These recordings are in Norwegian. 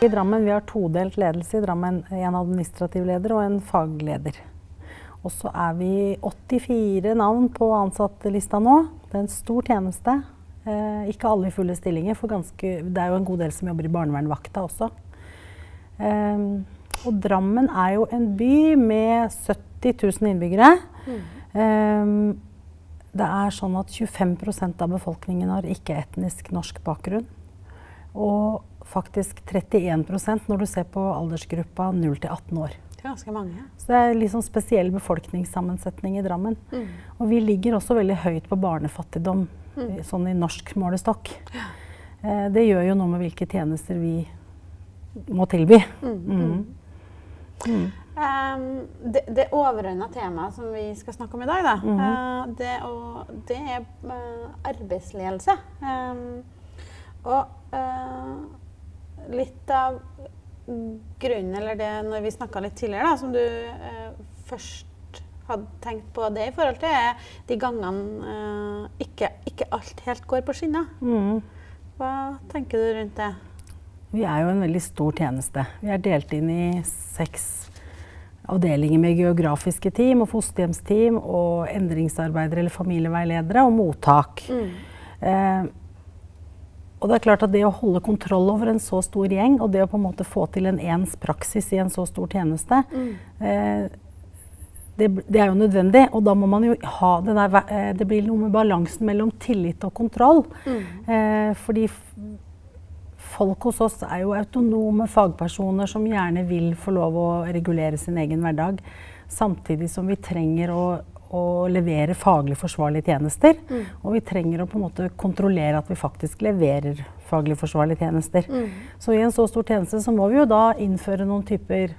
I Drammen vi har todelt ledelse i Drammen. En administrativ leder og en fagleder. Og så er vi 84 navn på ansattelista nå. Det er en stor tjeneste. Eh, ikke alle i fulle stillinger, for ganske, det er jo en god del som jobber i barnevernvakta også. Eh, og Drammen er jo en by med 70 000 innbyggere. Mm. Eh, det er sånn at 25% av befolkningen har ikke-etnisk norsk bakgrunn. Og faktisk 31% når du ser på aldersgruppa 0 til 18 år. Det er ganske mange. Så det er litt sånn spesiell befolkningssammensetning i Drammen. Mm. Og vi ligger også veldig høyt på barnefattigdom, mm. sånn i norsk målestokk. Ja. Eh, det gjør jo noe med hvilke tjenester vi må tilby. Mm. Um, det, det overordna temaet som vi skal snakke om i dag, da, det, å, det, er arbeidsledelse. Um, og uh, litt av grunnen, eller det når vi snakka litt tidligere, da, som du eh, først hadde tenkt på det i forhold til, er de gangene eh, ikke, ikke, alt helt går på skinner. Mm. Hva tenker du rundt det? Vi er jo en veldig stor tjeneste. Vi er delt inn i seks avdelinger med geografiske team og fosterhjemsteam og endringsarbeidere eller familieveiledere og mottak. Mm. Eh, og det er klart at det å holde kontroll over en så stor gjeng, og det å på en måte få til en ens praksis i en så stor tjeneste, mm. eh, det, det, er jo nødvendig. Og da må man jo ha det der eh, Det blir noe med balansen mellom tillit og kontroll. Mm. Eh, fordi folk hos oss er jo autonome fagpersoner som gjerne vil få lov å regulere sin egen hverdag. Samtidig som vi trenger å å levere faglig forsvarlige tjenester. Mm. Og vi trenger å på en måte kontrollere at vi faktisk leverer faglig forsvarlige tjenester. Mm. Så i en så stor tjeneste så må vi jo da innføre noen typer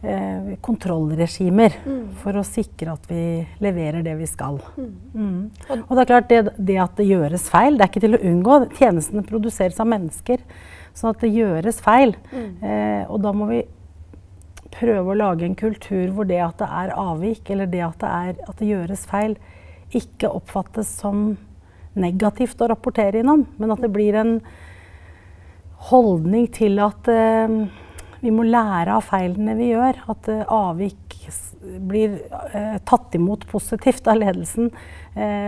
eh, kontrollregimer mm. for å sikre at vi leverer det vi skal. Mm. Mm. Og det er klart det, det, at det gjøres feil, det er ikke til å unngå. Tjenestene produseres av mennesker. Så at det gjøres feil. Mm. Eh, og da må vi prøve å lage en kultur hvor det at det er avvik, eller det at det, er, at det gjøres feil, ikke oppfattes som negativt å rapportere innom, men at det blir en holdning til at uh, vi må lære av feilene vi gjør. At uh, avvik blir uh, tatt imot positivt av ledelsen.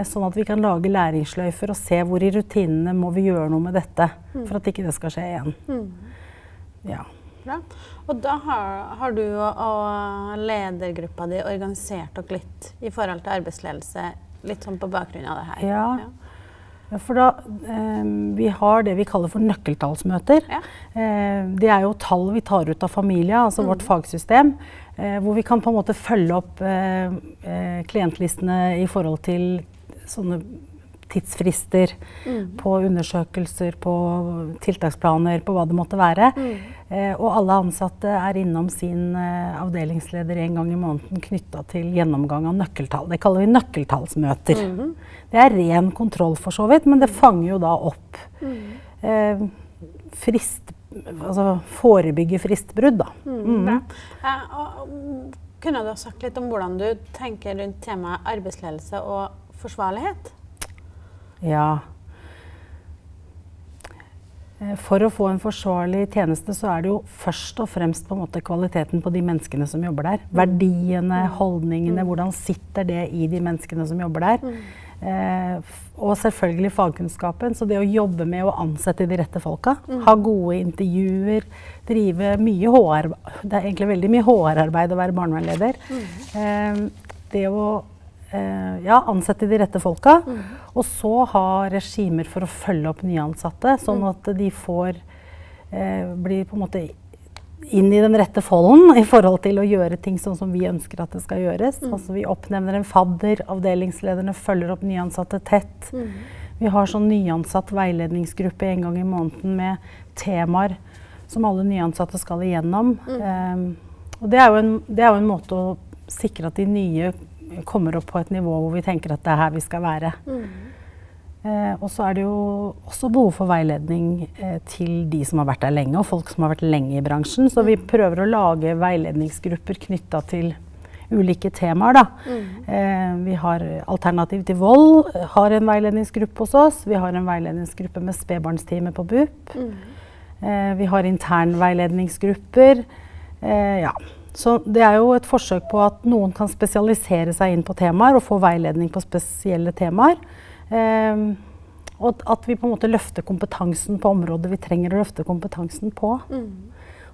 sånn at vi kan lage læringsløyfer og se hvor i rutinene må vi gjøre noe med dette. Mm. For at ikke det skal skje igjen. Mm. Ja. Bra. Og da har, har du og ledergruppa di organisert dere litt i forhold til arbeidsledelse, litt sånn på bakgrunn av det her? Ja. ja. for da, eh, Vi har det vi kaller for nøkkeltallsmøter. Ja. Eh, det er jo tall vi tar ut av familie, altså mm. vårt fagsystem. Eh, hvor vi kan på en måte følge opp eh, eh, klientlistene i forhold til sånne tidsfrister mm. på undersøkelser, på tiltaksplaner, på hva det måtte være. Mm. Eh, og alle ansatte er innom sin eh, avdelingsleder en gang i måneden knytta til gjennomgang av nøkkeltall. Det kaller vi nøkkeltallsmøter. Mm. Det er ren kontroll for så vidt, men det fanger jo da opp mm. eh, frist, altså forebygge fristbrudd, da. Mm. mm. Ja, og, kunne du ha sagt litt om hvordan du tenker rundt temaet arbeidsledelse og forsvarlighet? Ja. Eh, for å få en forsvarlig tjeneste, så er det jo først og fremst på en måte kvaliteten på de menneskene som jobber der. Mm. Verdiene, mm. holdningene, mm. hvordan sitter det i de menneskene som jobber der. Eh, og selvfølgelig fagkunnskapen. Så det å jobbe med å ansette de rette folka, ha gode intervjuer, drive mye HR Det er egentlig veldig mye HR-arbeid å være barnevernleder. Eh, det å ja, ansette de rette folka. Mm. Og så ha regimer for å følge opp nyansatte, sånn mm. at de får eh, bli på en måte inn i den rette folden i forhold til å gjøre ting sånn som vi ønsker at det skal gjøres. Mm. Altså Vi oppnevner en fadder, avdelingslederne følger opp nyansatte tett. Mm. Vi har sånn nyansatt veiledningsgruppe en gang i måneden med temaer som alle nyansatte skal igjennom. Um, og det er, en, det er, jo en, måte å sikre at de nye kommer opp på et nivå hvor vi tenker at det er her vi skal være. Mm. Eh, og så er det jo også behov for veiledning eh, til de som har vært der lenge, og folk som har vært lenge i bransjen. Så vi mm. prøver å lage veiledningsgrupper knytta til ulike temaer. Da. Mm. Eh, vi har Alternativ til vold har en veiledningsgruppe hos oss. Vi har en veiledningsgruppe med spedbarnsteamet på BUP. Mm. Eh, vi har internveiledningsgrupper. Eh, ja. Så det er jo et forsøk på at noen kan spesialisere seg inn på temaer og få veiledning på spesielle temaer. Eh, og at vi på en måte løfter kompetansen på områder vi trenger å løfte kompetansen på. Mm.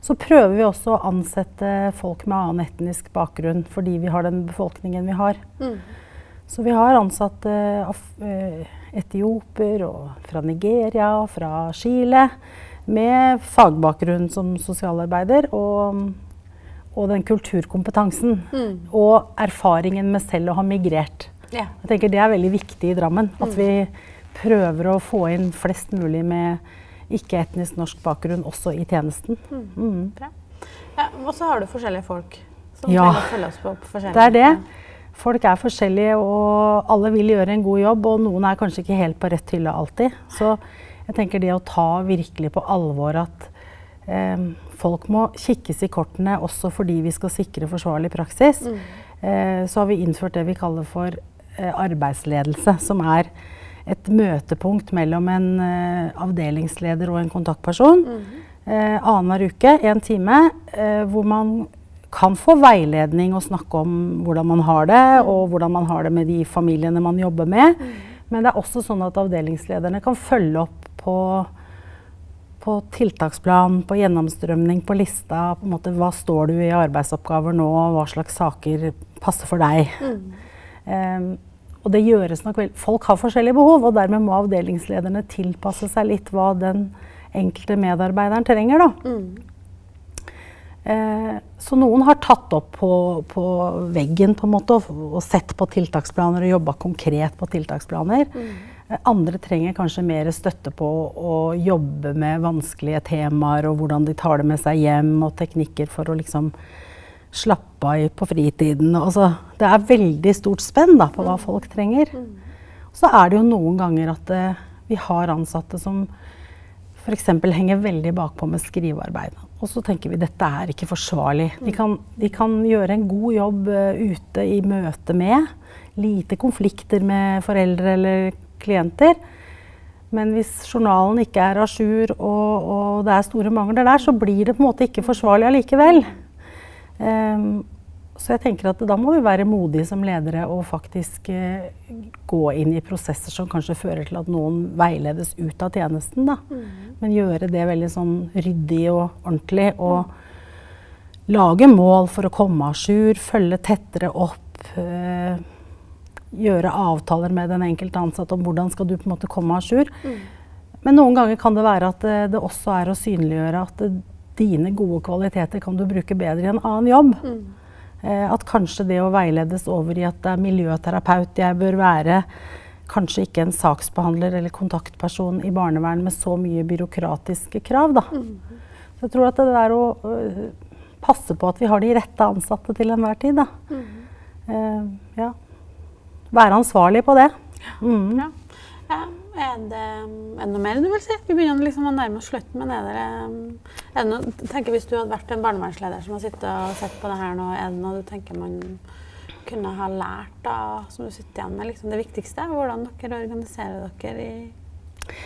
Så prøver vi også å ansette folk med annen etnisk bakgrunn fordi vi har den befolkningen vi har. Mm. Så vi har ansatt eh, etioper og fra Nigeria og fra Chile med fagbakgrunn som sosialarbeider. Og, og den kulturkompetansen. Mm. Og erfaringen med selv å ha migrert. Ja. Jeg tenker Det er veldig viktig i Drammen. At mm. vi prøver å få inn flest mulig med ikke-etnisk norsk bakgrunn også i tjenesten. Mm. mm. Ja, og så har du forskjellige folk som ja, følge oss på, forskjellige Det er det. Folk er forskjellige, og alle vil gjøre en god jobb. Og noen er kanskje ikke helt på rett hylle alltid. Så jeg tenker det å ta virkelig på alvor at folk må kikkes i kortene også fordi vi skal sikre forsvarlig praksis. Mm. Eh, så har vi innført det vi kaller for eh, arbeidsledelse, som er et møtepunkt mellom en uh, avdelingsleder og en kontaktperson. Mm. Annenhver uke, én time, hvor man kan få veiledning og snakke om hvordan man har det, mm. og hvordan man har det med de familiene man jobber med. Mm. Men det er også sånn at avdelingslederne kan følge opp på, på tiltaksplan, på gjennomstrømning, på lista. På en måte, hva står du i arbeidsoppgaver nå, hva slags saker passer for deg. Um, og det gjøres nok vel Folk har forskjellige behov, og dermed må avdelingslederne tilpasse seg litt hva den enkelte medarbeideren trenger. Da. Mm. Eh, så noen har tatt opp på, på veggen på en måte, og, og, sett på tiltaksplaner og jobba konkret på tiltaksplaner. Mm. Andre trenger kanskje mer støtte på å jobbe med vanskelige temaer og hvordan de tar det med seg hjem, og teknikker for å liksom slappe av på fritiden. Altså, det er veldig stort spenn da, på hva folk trenger. Så er det jo noen ganger at eh, vi har ansatte som f.eks. henger veldig bakpå med skrivearbeid. Og så tenker vi dette er ikke forsvarlig. De kan, de kan gjøre en god jobb uh, ute i møte med. Lite konflikter med foreldre eller klienter. Men hvis journalen ikke er à jour og, og, det er store mangler der, så blir det på en måte ikke forsvarlig allikevel. Um, så jeg tenker at da må vi være modige som ledere og faktisk uh, gå inn i prosesser som kanskje fører til at noen veiledes ut av tjenesten. Da. Mm. Men gjøre det veldig sånn ryddig og ordentlig. Og mm. lage mål for å komme à jour, følge tettere opp. Uh, gjøre avtaler med den enkelte ansatte om hvordan skal du på en måte komme à jour. Mm. Men noen ganger kan det være at det, det også er å synliggjøre at det, dine gode kvaliteter kan du bruke bedre i en annen jobb. Mm. Eh, at kanskje det å veiledes over i at det er miljøterapeut jeg bør være, kanskje ikke en saksbehandler eller kontaktperson i barnevern med så mye byråkratiske krav. Da. Mm. Så jeg tror at det der å passe på at vi har de rette ansatte til enhver tid. Da. Mm. Uh, ja. Være ansvarlig på det. Mm. Ja. Ja. Er det, er det noe mer du vil si? Vi begynner liksom å nærme oss slutten. Men er det, er det noe, tenker Hvis du hadde vært en barnevernsleder som har sittet og sett på det her nå, er det noe du tenker man kunne ha lært da, som du sitter igjen med liksom det viktigste? Hvordan dere organiserer dere i,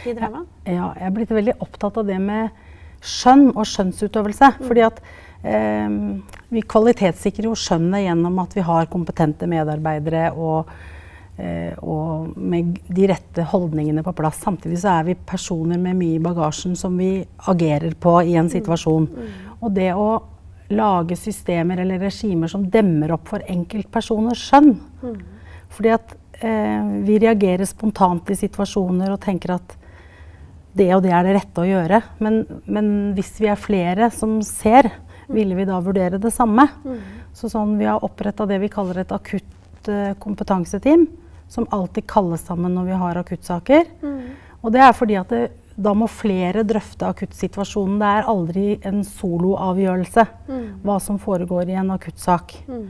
i Drammen? Ja, jeg er blitt veldig opptatt av det med skjønn og skjønnsutøvelse. Mm. fordi at eh, vi kvalitetssikrer jo skjønnet gjennom at vi har kompetente medarbeidere og og med de rette holdningene på plass. Samtidig så er vi personer med mye i bagasjen som vi agerer på i en situasjon. Mm. Mm. Og det å lage systemer eller regimer som demmer opp for enkeltpersoners skjønn. Mm. Fordi at eh, vi reagerer spontant i situasjoner og tenker at det og det er det rette å gjøre. Men, men hvis vi er flere som ser, ville vi da vurdere det samme. Mm. Så sånn, vi har oppretta det vi kaller et akutt eh, kompetanseteam som alltid kalles sammen når vi har akuttsaker. Mm. Og det er fordi at det, da må flere drøfte akuttsituasjonen. Det er aldri en soloavgjørelse mm. hva som foregår i en akuttsak. Mm.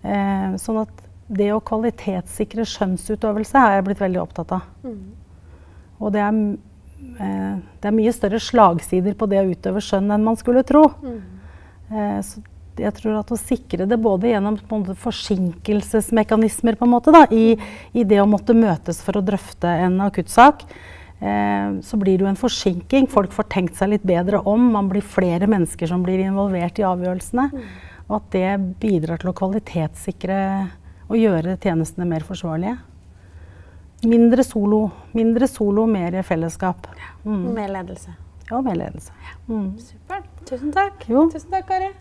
Eh, sånn at det å kvalitetssikre skjønnsutøvelse har jeg blitt veldig opptatt av. Mm. Og det er, eh, det er, mye større slagsider på det å utøve skjønn enn man skulle tro. Mm. Eh, så jeg tror at å sikre det både gjennom forsinkelsesmekanismer på en måte, da, i, i, det å måtte møtes for å drøfte en akuttsak, eh, så blir det jo en forsinking. Folk får tenkt seg litt bedre om. Man blir flere mennesker som blir involvert i avgjørelsene. Og at det bidrar til å kvalitetssikre og gjøre tjenestene mer forsvarlige. Mindre solo, mindre solo mer fellesskap. Mm. Mer ledelse. Ja, mer ledelse. Mm. Supert. Tusen takk. Jo. Tusen takk, Kari.